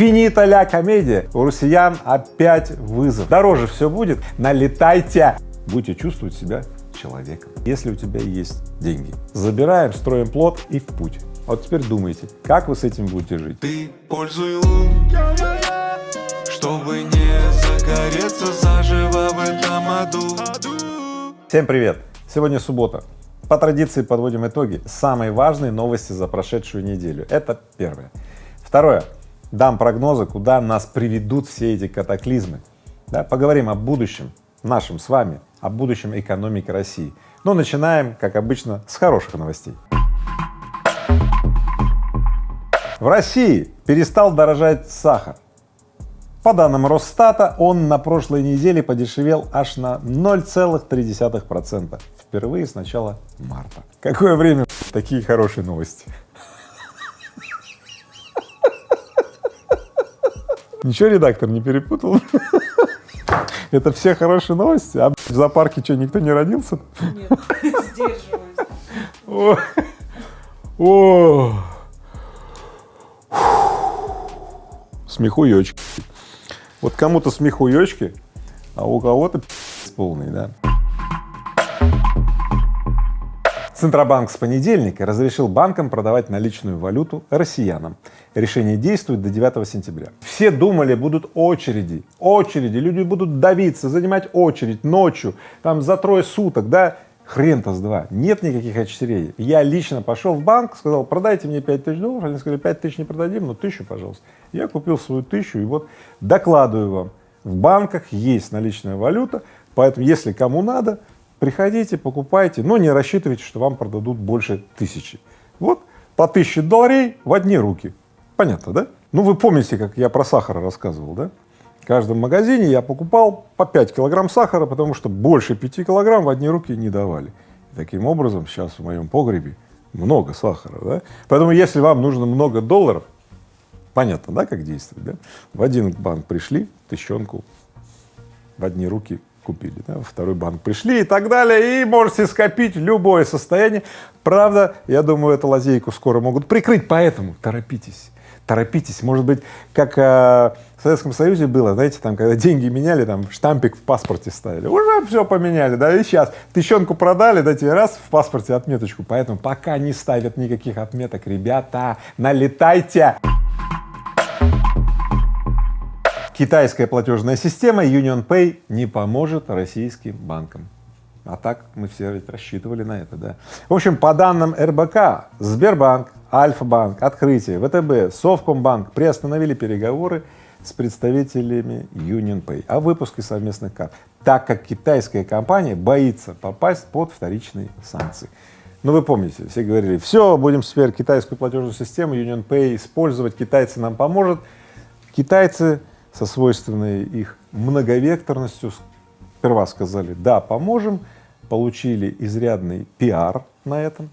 Финита ля комедия. У россиян опять вызов. Дороже все будет, налетайте. Будете чувствовать себя человеком. Если у тебя есть деньги, забираем, строим плод и в путь. А вот теперь думайте, как вы с этим будете жить. Ты пользуй лун, чтобы не загореться заживо в этом аду. Всем привет! Сегодня суббота. По традиции подводим итоги. Самые важные новости за прошедшую неделю. Это первое. Второе. Дам прогнозы, куда нас приведут все эти катаклизмы. Да, поговорим о будущем нашем с вами, о будущем экономики России. Но начинаем, как обычно, с хороших новостей. В России перестал дорожать сахар. По данным Росстата, он на прошлой неделе подешевел аж на 0,3 процента. Впервые с начала марта. Какое время такие хорошие новости. Ничего редактор не перепутал? Это все хорошие новости? А в зоопарке что, никто не родился? Нет, сдерживаюсь. О. Смехуёчки. Вот кому-то смехуёчки, а у кого-то полный, да. Центробанк с понедельника разрешил банкам продавать наличную валюту россиянам. Решение действует до 9 сентября. Все думали, будут очереди, очереди, люди будут давиться, занимать очередь ночью, там за трое суток, да, хрен-то с два, нет никаких очередей. Я лично пошел в банк, сказал, продайте мне 5 тысяч долларов, они сказали, 5 тысяч не продадим, но тысячу, пожалуйста. Я купил свою тысячу и вот докладываю вам, в банках есть наличная валюта, поэтому если кому надо, приходите, покупайте, но не рассчитывайте, что вам продадут больше тысячи. Вот по тысяче долларей в одни руки. Понятно, да? Ну, вы помните, как я про сахар рассказывал, да? В каждом магазине я покупал по 5 килограмм сахара, потому что больше 5 килограмм в одни руки не давали. И таким образом, сейчас в моем погребе много сахара, да? Поэтому, если вам нужно много долларов, понятно, да, как действовать, да? В один банк пришли, тыщенку в одни руки купили, да, второй банк пришли и так далее, и можете скопить любое состояние. Правда, я думаю, эту лазейку скоро могут прикрыть, поэтому торопитесь, торопитесь. Может быть, как э, в Советском Союзе было, знаете, там, когда деньги меняли, там штампик в паспорте ставили, уже все поменяли, да, и сейчас тыщенку продали, да, тебе раз в паспорте отметочку, поэтому пока не ставят никаких отметок, ребята, налетайте! Китайская платежная система Union Pay не поможет российским банкам. А так мы все рассчитывали на это, да. В общем, по данным РБК, Сбербанк, Альфа-банк, Открытие, ВТБ, Совкомбанк приостановили переговоры с представителями Union Pay о выпуске совместных карт, так как китайская компания боится попасть под вторичные санкции. Ну, вы помните, все говорили, все, будем теперь китайскую платежную систему Union Pay использовать, китайцы нам поможет. Китайцы со свойственной их многовекторностью сперва сказали «да, поможем», получили изрядный пиар на этом,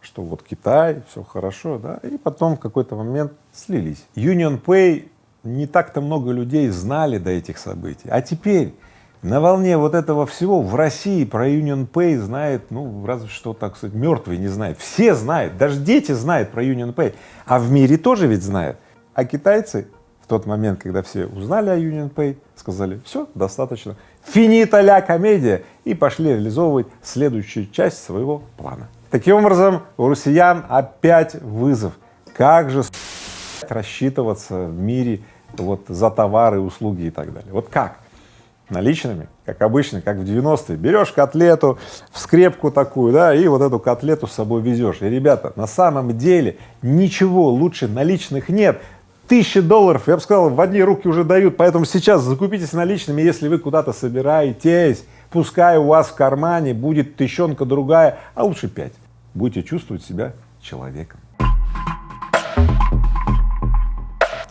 что вот Китай, все хорошо, да, и потом в какой-то момент слились. Union Pay не так-то много людей знали до этих событий, а теперь на волне вот этого всего в России про Union Pay знает, ну, разве что, так сказать, мертвый не знает. Все знают, даже дети знают про Union Pay, а в мире тоже ведь знают. А китайцы тот момент, когда все узнали о Union Pay, сказали, все, достаточно, финита ля комедия, и пошли реализовывать следующую часть своего плана. Таким образом, у россиян опять вызов. Как же рассчитываться в мире вот за товары, услуги и так далее? Вот как? Наличными, как обычно, как в 90-е. Берешь котлету, в скрепку такую, да, и вот эту котлету с собой везешь. И, ребята, на самом деле ничего лучше наличных нет тысячи долларов, я бы сказал, в одни руки уже дают, поэтому сейчас закупитесь наличными, если вы куда-то собираетесь, пускай у вас в кармане будет тыщенка другая, а лучше пять, будете чувствовать себя человеком.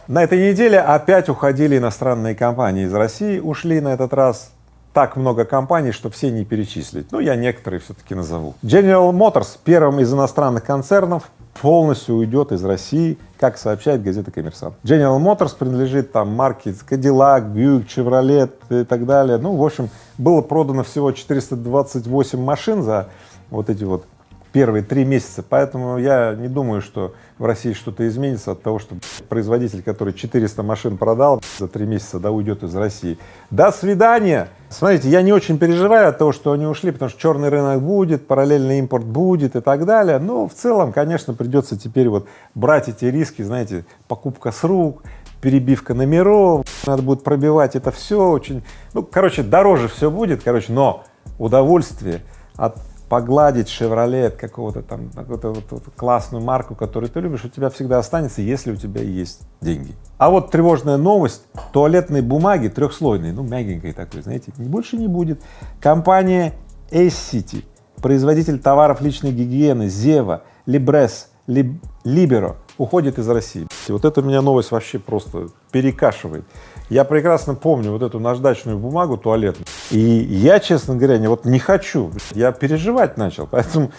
На этой неделе опять уходили иностранные компании из России, ушли на этот раз так много компаний, что все не перечислить. Ну, я некоторые все-таки назову. General Motors, первым из иностранных концернов, полностью уйдет из России, как сообщает газета «Коммерсант». General Motors принадлежит там марке Cadillac, Buick, Chevrolet и так далее. Ну, в общем, было продано всего 428 машин за вот эти вот первые три месяца, поэтому я не думаю, что в России что-то изменится от того, что производитель, который 400 машин продал за три месяца, да, уйдет из России. До свидания! Смотрите, я не очень переживаю от того, что они ушли, потому что черный рынок будет, параллельный импорт будет и так далее, но в целом, конечно, придется теперь вот брать эти риски, знаете, покупка с рук, перебивка номеров, надо будет пробивать это все очень, ну, короче, дороже все будет, короче, но удовольствие от погладить Chevrolet какого-то там, какую-то вот, вот классную марку, которую ты любишь, у тебя всегда останется, если у тебя есть деньги. А вот тревожная новость, туалетной бумаги трехслойной, ну мягенькой такой, знаете, больше не будет. Компания Ace производитель товаров личной гигиены, Зева, Libres, Libero уходит из России. Вот это меня новость вообще просто перекашивает. Я прекрасно помню вот эту наждачную бумагу туалетную, и я, честно говоря, не, вот не хочу, я переживать начал, поэтому,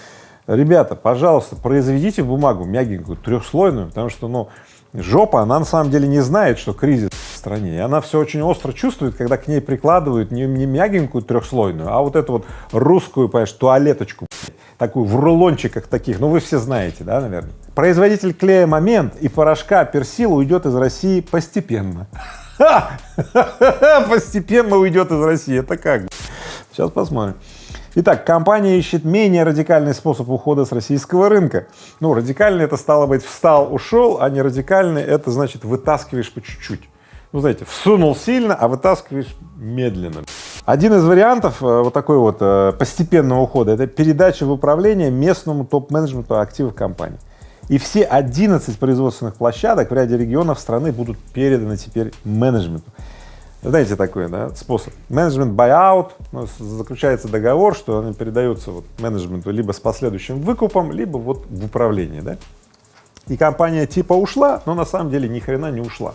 ребята, пожалуйста, произведите бумагу мягенькую, трехслойную, потому что, ну, жопа, она на самом деле не знает, что кризис в стране, и она все очень остро чувствует, когда к ней прикладывают не, не мягенькую трехслойную, а вот эту вот русскую, понимаешь, туалеточку, такую в рулончиках таких, ну вы все знаете, да, наверное. Производитель клея «Момент» и порошка «Персил» уйдет из России постепенно. Постепенно уйдет из России. Это как? Сейчас посмотрим. Итак, компания ищет менее радикальный способ ухода с российского рынка. Ну, радикальный это стало быть встал, ушел, а не радикальный это значит вытаскиваешь по чуть-чуть. Ну, знаете, всунул сильно, а вытаскиваешь медленно. Один из вариантов э, вот такой вот э, постепенного ухода — это передача в управление местному топ-менеджменту активов компании и все 11 производственных площадок в ряде регионов страны будут переданы теперь менеджменту. Знаете такой да, способ? Менеджмент buyout, ну, заключается договор, что они передаются вот менеджменту либо с последующим выкупом, либо вот в управление, да? И компания типа ушла, но на самом деле ни хрена не ушла.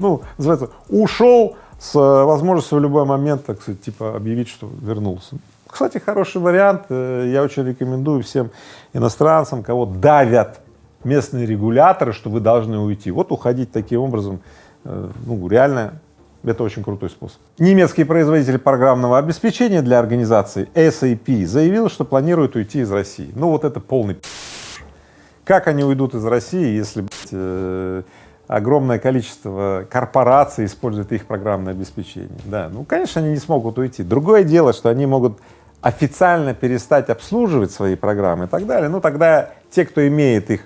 Ну, называется, ушел с возможностью в любой момент, так сказать, типа объявить, что вернулся. Кстати, хороший вариант, э, я очень рекомендую всем иностранцам, кого давят местные регуляторы, что вы должны уйти, вот уходить таким образом, э, ну, реально, это очень крутой способ. Немецкий производитель программного обеспечения для организации SAP заявил, что планирует уйти из России. Ну, вот это полный Как они уйдут из России, если э, огромное количество корпораций использует их программное обеспечение? Да, ну, конечно, они не смогут уйти. Другое дело, что они могут официально перестать обслуживать свои программы и так далее, ну тогда те, кто имеет их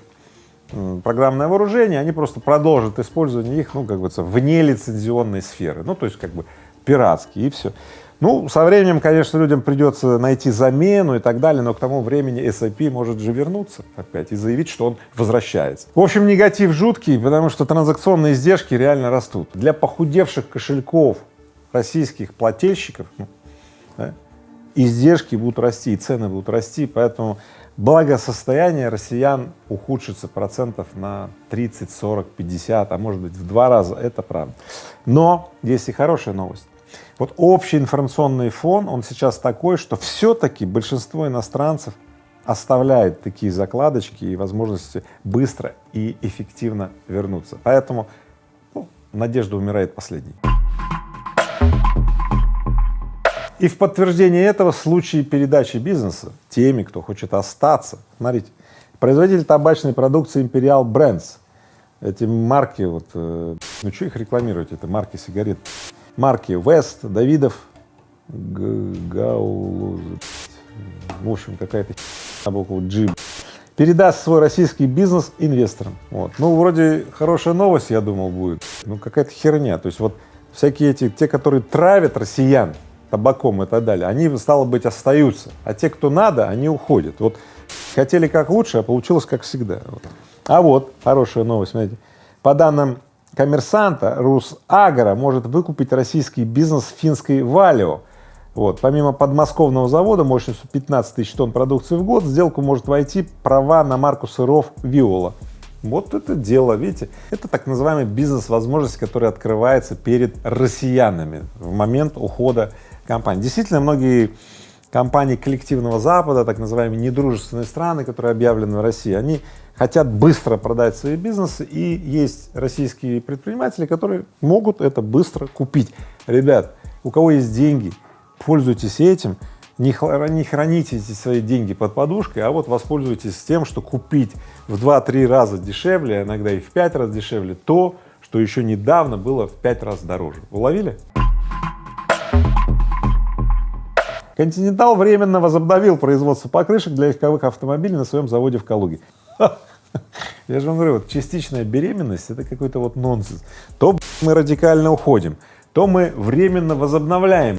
программное вооружение, они просто продолжат использование их, ну, как бы, вне лицензионной сферы, ну, то есть, как бы, пиратские и все. Ну, со временем, конечно, людям придется найти замену и так далее, но к тому времени SAP может же вернуться опять и заявить, что он возвращается. В общем, негатив жуткий, потому что транзакционные издержки реально растут. Для похудевших кошельков российских плательщиков ну, да, издержки будут расти, и цены будут расти, поэтому благосостояние россиян ухудшится процентов на 30, 40, 50, а может быть в два раза, это правда. Но есть и хорошая новость. Вот общий информационный фон, он сейчас такой, что все-таки большинство иностранцев оставляет такие закладочки и возможности быстро и эффективно вернуться. Поэтому ну, надежда умирает последней. И в подтверждение этого случаи передачи бизнеса теми, кто хочет остаться. Смотрите, производитель табачной продукции Imperial Brands, эти марки, вот, э, ну что их рекламировать, это марки сигарет, марки West, Давидов, Гаулуз, в общем, какая-то на букву G, передаст свой российский бизнес инвесторам. Вот. Ну, вроде хорошая новость, я думал, будет, ну, какая-то херня, то есть вот всякие эти, те, которые травят россиян, табаком и так далее, они, стало быть, остаются, а те, кто надо, они уходят. Вот хотели как лучше, а получилось как всегда. А вот хорошая новость, смотрите, по данным коммерсанта, Русагра может выкупить российский бизнес финской Валио. Вот. Помимо подмосковного завода мощностью 15 тысяч тонн продукции в год, в сделку может войти права на марку сыров Виола. Вот это дело, видите, это так называемый бизнес-возможность, которая открывается перед россиянами в момент ухода компаний. Действительно, многие компании коллективного Запада, так называемые недружественные страны, которые объявлены в России, они хотят быстро продать свои бизнесы, и есть российские предприниматели, которые могут это быстро купить. Ребят, у кого есть деньги, пользуйтесь этим, Не, хра- не храните эти свои деньги под подушкой, а вот воспользуйтесь тем, что купить в 2-3 раза дешевле, а иногда и в 5 раз дешевле то, что еще недавно было в 5 раз дороже. Уловили? Континентал временно возобновил производство покрышек для легковых автомобилей на своем заводе в Калуге. Я же вам говорю, вот частичная беременность — это какой-то вот нонсенс. То мы радикально уходим, то мы временно возобновляем.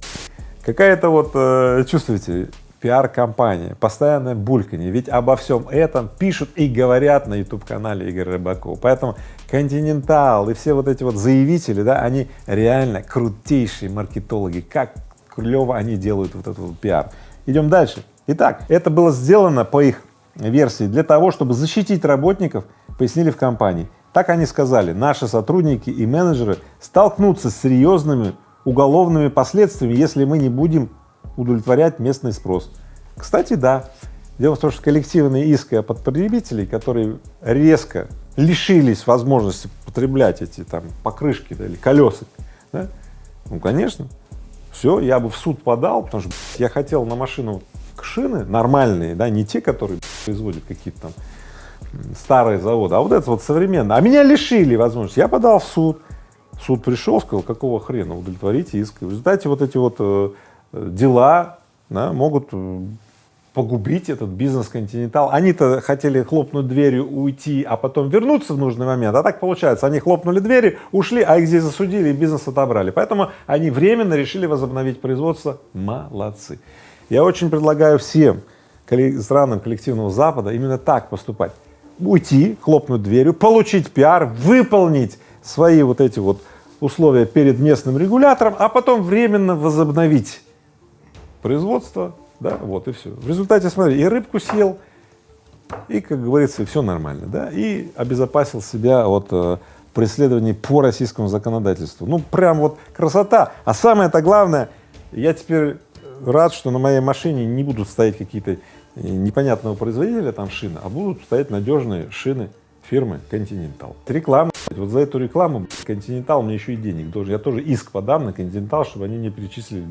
Какая-то вот, э, чувствуете, пиар-компания, постоянное бульканье, ведь обо всем этом пишут и говорят на YouTube-канале Игоря Рыбакова. Поэтому Континентал и все вот эти вот заявители, да, они реально крутейшие маркетологи, как клево они делают вот этот вот пиар. Идем дальше. Итак, это было сделано по их версии для того, чтобы защитить работников, пояснили в компании. Так они сказали, наши сотрудники и менеджеры столкнутся с серьезными уголовными последствиями, если мы не будем удовлетворять местный спрос. Кстати, да. Дело в том, что коллективные иски от потребителей, которые резко лишились возможности потреблять эти там покрышки да, или колеса, да, ну, конечно, все, я бы в суд подал, потому что я хотел на машину шины нормальные, да, не те, которые производят какие-то там старые заводы, а вот это вот современное. А меня лишили возможности. Я подал в суд, суд пришел, сказал, какого хрена, удовлетворите иск. В результате вот эти вот э, дела да, могут э, погубить этот бизнес Континентал. Они-то хотели хлопнуть дверью, уйти, а потом вернуться в нужный момент, а так получается, они хлопнули двери, ушли, а их здесь засудили и бизнес отобрали. Поэтому они временно решили возобновить производство. Молодцы. Я очень предлагаю всем странам коллективного Запада именно так поступать. Уйти, хлопнуть дверью, получить пиар, выполнить свои вот эти вот условия перед местным регулятором, а потом временно возобновить производство, да, вот и все. В результате, смотри, и рыбку съел, и, как говорится, все нормально, да, и обезопасил себя от э, преследований по российскому законодательству. Ну, прям вот красота. А самое-то главное, я теперь рад, что на моей машине не будут стоять какие-то э, непонятного производителя там шины, а будут стоять надежные шины фирмы Continental. Реклама, вот за эту рекламу Continental мне еще и денег должен. Я тоже иск подам на Continental, чтобы они мне перечислили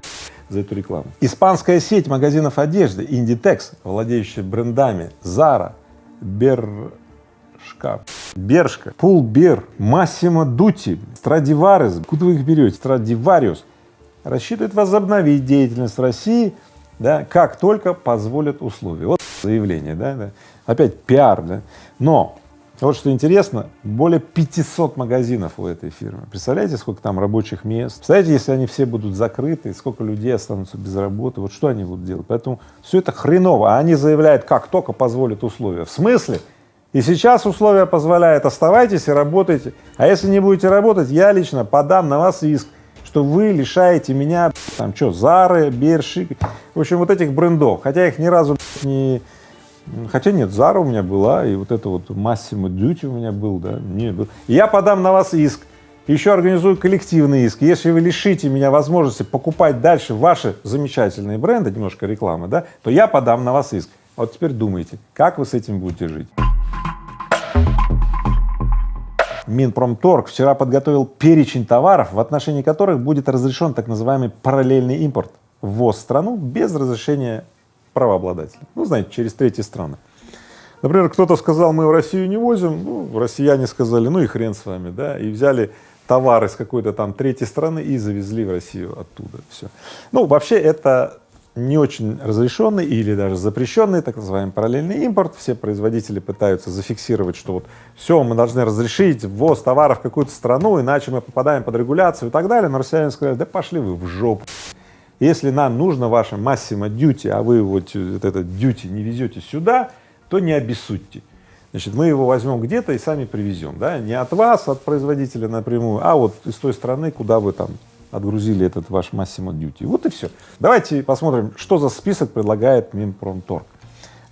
за эту рекламу. Испанская сеть магазинов одежды Inditex, владеющая брендами Zara, Бершка, Бершка, Пулбер, Массимо Дути, Страдиварес, куда вы их берете, Страдивариус, рассчитывает возобновить деятельность России, да, как только позволят условия. Вот заявление, да, да. опять пиар, да. Но вот что интересно, более 500 магазинов у этой фирмы. Представляете, сколько там рабочих мест? Представляете, если они все будут закрыты, сколько людей останутся без работы, вот что они будут делать? Поэтому все это хреново, а они заявляют, как только позволят условия. В смысле? И сейчас условия позволяют, оставайтесь и работайте. А если не будете работать, я лично подам на вас иск, что вы лишаете меня, там, что, Зары, Берши, в общем, вот этих брендов. Хотя их ни разу не Хотя нет, Зара у меня была, и вот это вот Massimo Duty у меня был, да, не был. Я подам на вас иск, еще организую коллективный иск. Если вы лишите меня возможности покупать дальше ваши замечательные бренды, немножко рекламы, да, то я подам на вас иск. Вот теперь думайте, как вы с этим будете жить. Минпромторг вчера подготовил перечень товаров, в отношении которых будет разрешен так называемый параллельный импорт, ввоз в страну без разрешения правообладателя. Ну, знаете, через третьи страны. Например, кто-то сказал, мы в Россию не возим, ну, россияне сказали, ну и хрен с вами, да, и взяли товары с какой-то там третьей страны и завезли в Россию оттуда, все. Ну, вообще это не очень разрешенный или даже запрещенный, так называемый параллельный импорт. Все производители пытаются зафиксировать, что вот все, мы должны разрешить ввоз товаров в какую-то страну, иначе мы попадаем под регуляцию и так далее. Но россияне сказали, да пошли вы в жопу. Если нам нужно ваше массимо дьюти, а вы вот этот дьюти не везете сюда, то не обессудьте. Значит, мы его возьмем где-то и сами привезем, да, не от вас, от производителя напрямую, а вот из той страны, куда вы там отгрузили этот ваш массимо дьюти. Вот и все. Давайте посмотрим, что за список предлагает Минпромторг.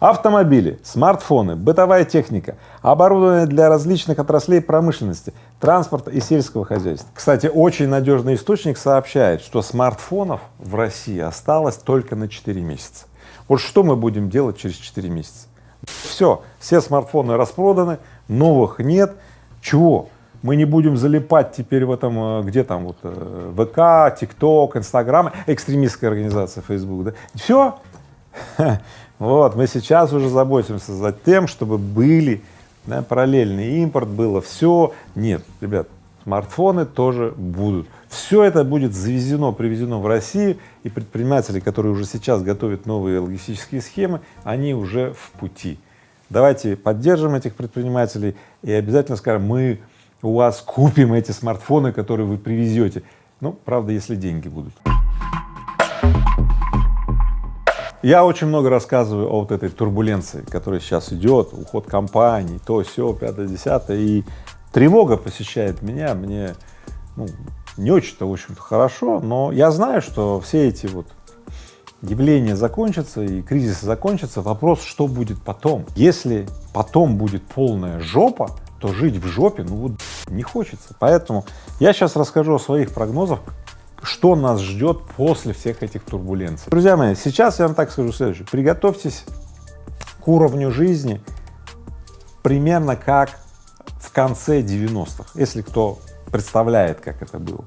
Автомобили, смартфоны, бытовая техника, оборудование для различных отраслей промышленности, транспорта и сельского хозяйства. Кстати, очень надежный источник сообщает, что смартфонов в России осталось только на 4 месяца. Вот что мы будем делать через 4 месяца? Все, все смартфоны распроданы, новых нет. Чего? мы не будем залипать теперь в этом, э, где там вот э, ВК, ТикТок, Инстаграм, экстремистская организация Facebook, да, все. Вот, мы сейчас уже заботимся за тем, чтобы были да, параллельный импорт, было все. Нет, ребят, смартфоны тоже будут. Все это будет завезено, привезено в Россию, и предприниматели, которые уже сейчас готовят новые логистические схемы, они уже в пути. Давайте поддержим этих предпринимателей и обязательно скажем, мы у вас купим эти смартфоны, которые вы привезете. Ну, правда, если деньги будут. Я очень много рассказываю о вот этой турбуленции, которая сейчас идет, уход компаний, то, все, пятое, десятое, и тревога посещает меня, мне ну, не очень-то, в общем-то, хорошо, но я знаю, что все эти вот явления закончатся и кризис закончится, вопрос, что будет потом. Если потом будет полная жопа, то жить в жопе, ну вот не хочется. Поэтому я сейчас расскажу о своих прогнозах, что нас ждет после всех этих турбуленций. Друзья мои, сейчас я вам так скажу следующее. Приготовьтесь к уровню жизни примерно как в конце 90-х, если кто представляет, как это было.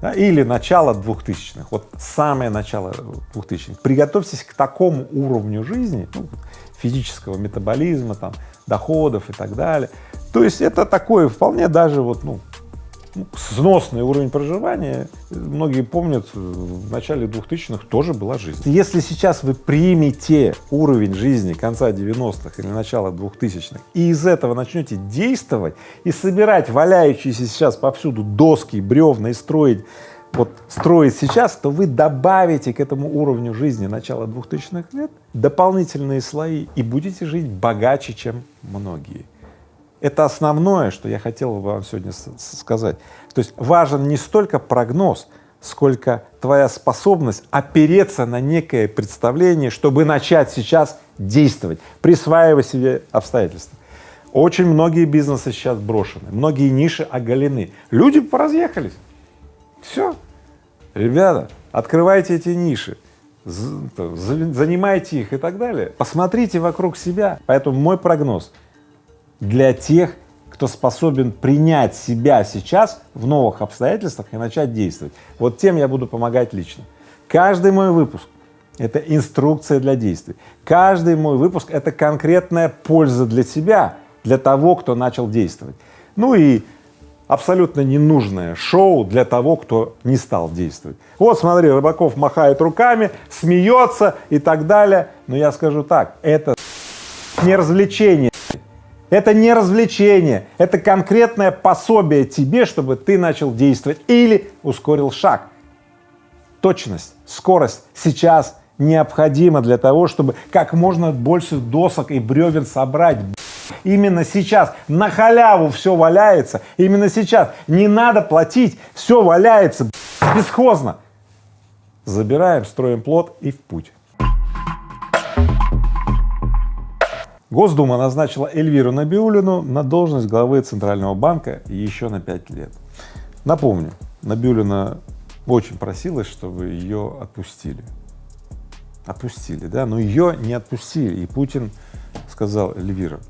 Да, или начало 2000-х, вот самое начало 2000-х. Приготовьтесь к такому уровню жизни, ну, физического метаболизма, там, доходов и так далее. То есть это такое вполне даже вот, ну, сносный уровень проживания, многие помнят, в начале 2000-х тоже была жизнь. Если сейчас вы примете уровень жизни конца 90-х или начала 2000-х и из этого начнете действовать и собирать валяющиеся сейчас повсюду доски, бревна и строить вот строить сейчас, то вы добавите к этому уровню жизни начала 2000-х лет дополнительные слои и будете жить богаче, чем многие. Это основное, что я хотел вам сегодня сказать. То есть важен не столько прогноз, сколько твоя способность опереться на некое представление, чтобы начать сейчас действовать, присваивая себе обстоятельства. Очень многие бизнесы сейчас брошены, многие ниши оголены, люди поразъехались. Все, ребята, открывайте эти ниши, занимайте их и так далее. Посмотрите вокруг себя. Поэтому мой прогноз — для тех, кто способен принять себя сейчас в новых обстоятельствах и начать действовать. Вот тем я буду помогать лично. Каждый мой выпуск — это инструкция для действий. Каждый мой выпуск — это конкретная польза для себя, для того, кто начал действовать. Ну и абсолютно ненужное шоу для того, кто не стал действовать. Вот смотри, Рыбаков махает руками, смеется и так далее. Но я скажу так, это не развлечение. Это не развлечение, это конкретное пособие тебе, чтобы ты начал действовать или ускорил шаг. Точность, скорость сейчас необходима для того, чтобы как можно больше досок и бревен собрать. Именно сейчас на халяву все валяется, именно сейчас не надо платить, все валяется бесхозно. Забираем, строим плод и в путь. Госдума назначила Эльвиру Набиулину на должность главы Центрального банка еще на 5 лет. Напомню, Набиулина очень просилась, чтобы ее отпустили. Отпустили, да, но ее не отпустили, и Путин сказал Эльвира,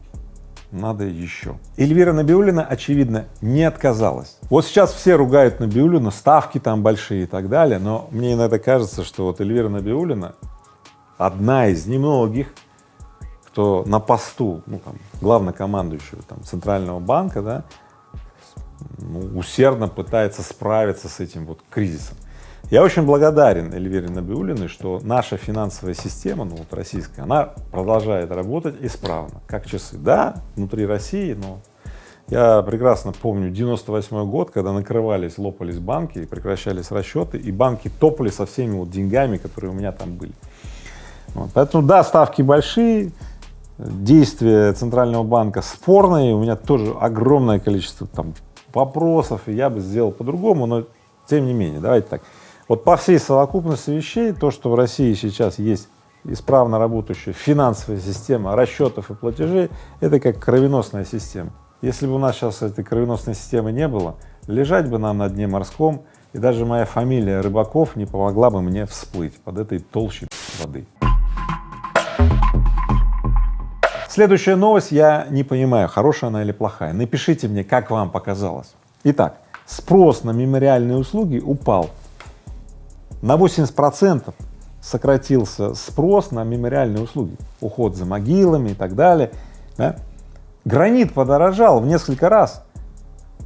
надо еще. Эльвира Набиулина, очевидно, не отказалась. Вот сейчас все ругают Набиулину, ставки там большие и так далее, но мне иногда кажется, что вот Эльвира Набиулина одна из немногих что на посту, ну, там, главнокомандующего там, Центрального банка, да, ну, усердно пытается справиться с этим вот кризисом. Я очень благодарен Эльвире Набиулиной, что наша финансовая система, ну вот российская, она продолжает работать исправно, как часы. Да, внутри России, но я прекрасно помню 98 год, когда накрывались, лопались банки, прекращались расчеты, и банки топали со всеми вот деньгами, которые у меня там были. Вот. Поэтому да, ставки большие, действия Центрального банка спорные, у меня тоже огромное количество там вопросов, и я бы сделал по-другому, но тем не менее, давайте так. Вот по всей совокупности вещей, то, что в России сейчас есть исправно работающая финансовая система расчетов и платежей, это как кровеносная система. Если бы у нас сейчас этой кровеносной системы не было, лежать бы нам на дне морском, и даже моя фамилия Рыбаков не помогла бы мне всплыть под этой толщей воды. Следующая новость, я не понимаю, хорошая она или плохая. Напишите мне, как вам показалось. Итак, спрос на мемориальные услуги упал. На 80 процентов сократился спрос на мемориальные услуги, уход за могилами и так далее. Да? Гранит подорожал в несколько раз.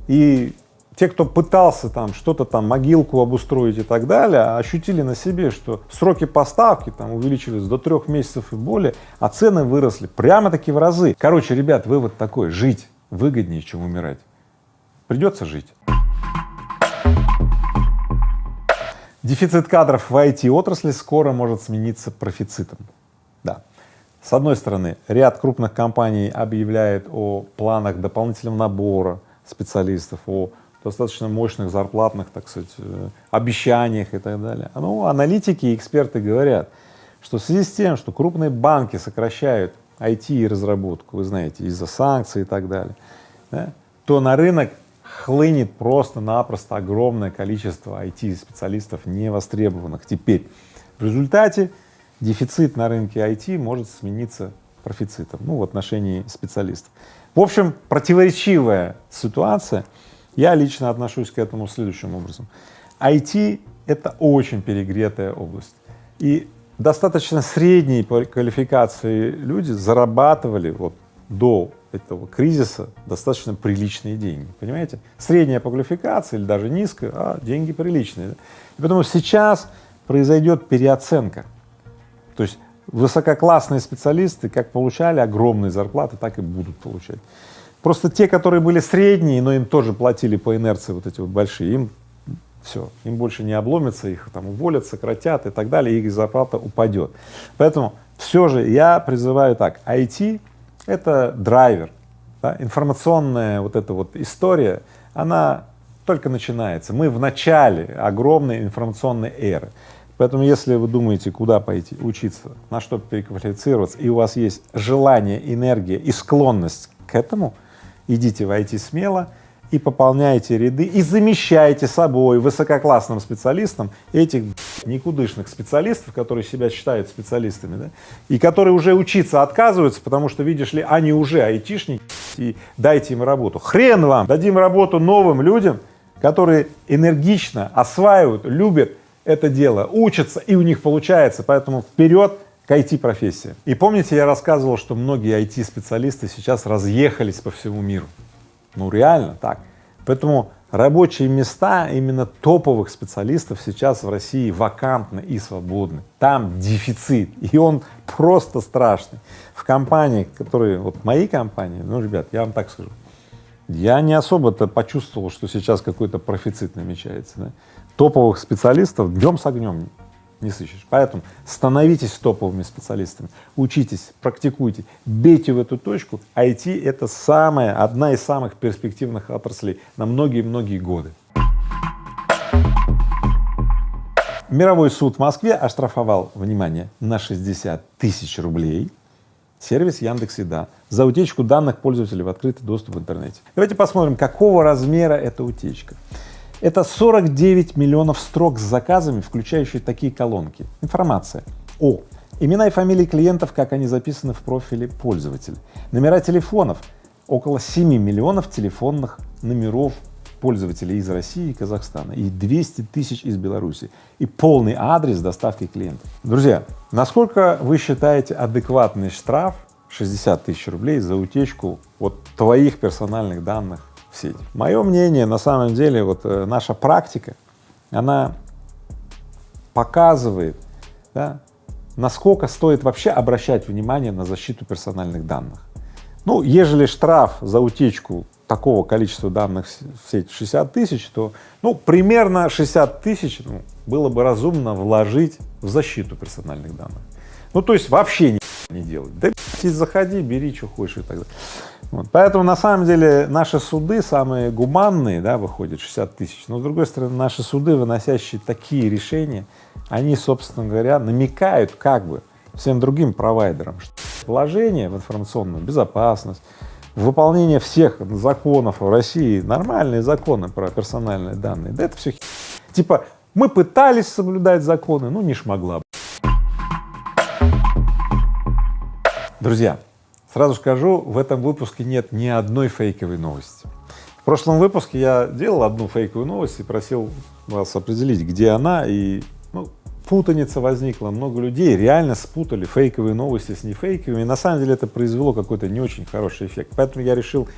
И те, кто пытался там что-то там, могилку обустроить и так далее, ощутили на себе, что сроки поставки там увеличились до трех месяцев и более, а цены выросли прямо-таки в разы. Короче, ребят, вывод такой, жить выгоднее, чем умирать. Придется жить. Дефицит кадров в IT-отрасли скоро может смениться профицитом. Да. С одной стороны, ряд крупных компаний объявляет о планах дополнительного набора специалистов, о достаточно мощных зарплатных, так сказать, э, обещаниях и так далее. Ну, аналитики и эксперты говорят, что в связи с тем, что крупные банки сокращают IT и разработку, вы знаете, из-за санкций и так далее, да, то на рынок хлынет просто-напросто огромное количество IT-специалистов невостребованных. Теперь в результате дефицит на рынке IT может смениться профицитом, ну, в отношении специалистов. В общем, противоречивая ситуация. Я лично отношусь к этому следующим образом. IT — это очень перегретая область. И достаточно средней квалификации люди зарабатывали вот до этого кризиса достаточно приличные деньги, понимаете? Средняя по квалификации или даже низкая, а деньги приличные. И потому сейчас произойдет переоценка. То есть высококлассные специалисты как получали огромные зарплаты, так и будут получать. Просто те, которые были средние, но им тоже платили по инерции вот эти вот большие, им все, им больше не обломится, их там уволят, сократят и так далее, их зарплата упадет. Поэтому все же я призываю так, IT — это драйвер, да? информационная вот эта вот история, она только начинается. Мы в начале огромной информационной эры. Поэтому, если вы думаете, куда пойти учиться, на что переквалифицироваться, и у вас есть желание, энергия и склонность к этому, идите в IT смело и пополняйте ряды, и замещайте собой высококлассным специалистам этих никудышных специалистов, которые себя считают специалистами, да, и которые уже учиться отказываются, потому что, видишь ли, они уже айтишники, и дайте им работу. Хрен вам! Дадим работу новым людям, которые энергично осваивают, любят это дело, учатся, и у них получается, поэтому вперед к IT-профессии. И помните, я рассказывал, что многие IT-специалисты сейчас разъехались по всему миру. Ну реально так. Поэтому рабочие места именно топовых специалистов сейчас в России вакантны и свободны. Там дефицит, и он просто страшный. В компании, которые, вот мои компании, ну, ребят, я вам так скажу, я не особо-то почувствовал, что сейчас какой-то профицит намечается. Да? Топовых специалистов днем с огнем не сыщешь. Поэтому становитесь топовыми специалистами, учитесь, практикуйте, бейте в эту точку. IT — это самая, одна из самых перспективных отраслей на многие-многие годы. Мировой суд в Москве оштрафовал, внимание, на 60 тысяч рублей сервис Яндекс.Еда за утечку данных пользователей в открытый доступ в интернете. Давайте посмотрим, какого размера эта утечка. Это 49 миллионов строк с заказами, включающие такие колонки. Информация. О. Имена и фамилии клиентов, как они записаны в профиле пользователя, номера телефонов, около 7 миллионов телефонных номеров пользователей из России и Казахстана. И 200 тысяч из Беларуси. И полный адрес доставки клиентов. Друзья, насколько вы считаете адекватный штраф 60 тысяч рублей за утечку вот твоих персональных данных в сеть. Мое мнение, на самом деле, вот э, наша практика, она показывает, да, насколько стоит вообще обращать внимание на защиту персональных данных. Ну, ежели штраф за утечку такого количества данных в сеть 60 тысяч, то, ну, примерно 60 тысяч ну, было бы разумно вложить в защиту персональных данных. Ну, то есть вообще не, не делать. Да заходи, бери, что хочешь и так далее. Вот. Поэтому на самом деле наши суды самые гуманные, да, выходят 60 тысяч, но с другой стороны наши суды, выносящие такие решения, они, собственно говоря, намекают как бы всем другим провайдерам, что вложение в информационную безопасность, выполнение всех законов в России, нормальные законы про персональные данные, да это все типа мы пытались соблюдать законы, ну не шмогла. Друзья, Сразу скажу, в этом выпуске нет ни одной фейковой новости. В прошлом выпуске я делал одну фейковую новость и просил вас определить, где она, и ну, путаница возникла, много людей реально спутали фейковые новости с нефейковыми, и на самом деле это произвело какой-то не очень хороший эффект, поэтому я решил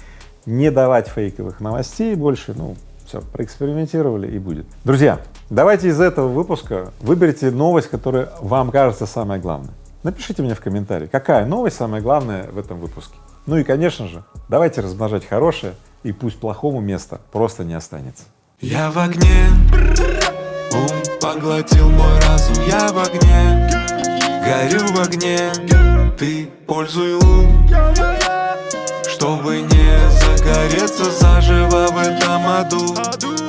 не давать фейковых новостей больше, ну, все, проэкспериментировали и будет. Друзья, давайте из этого выпуска выберите новость, которая вам кажется самой главной. Напишите мне в комментарии, какая новость самая главная в этом выпуске. Ну и, конечно же, давайте размножать хорошее, и пусть плохому места просто не останется. Я в огне, ум поглотил мой разум. Я в огне, горю в огне. Ты пользуй ум, чтобы не загореться заживо в этом аду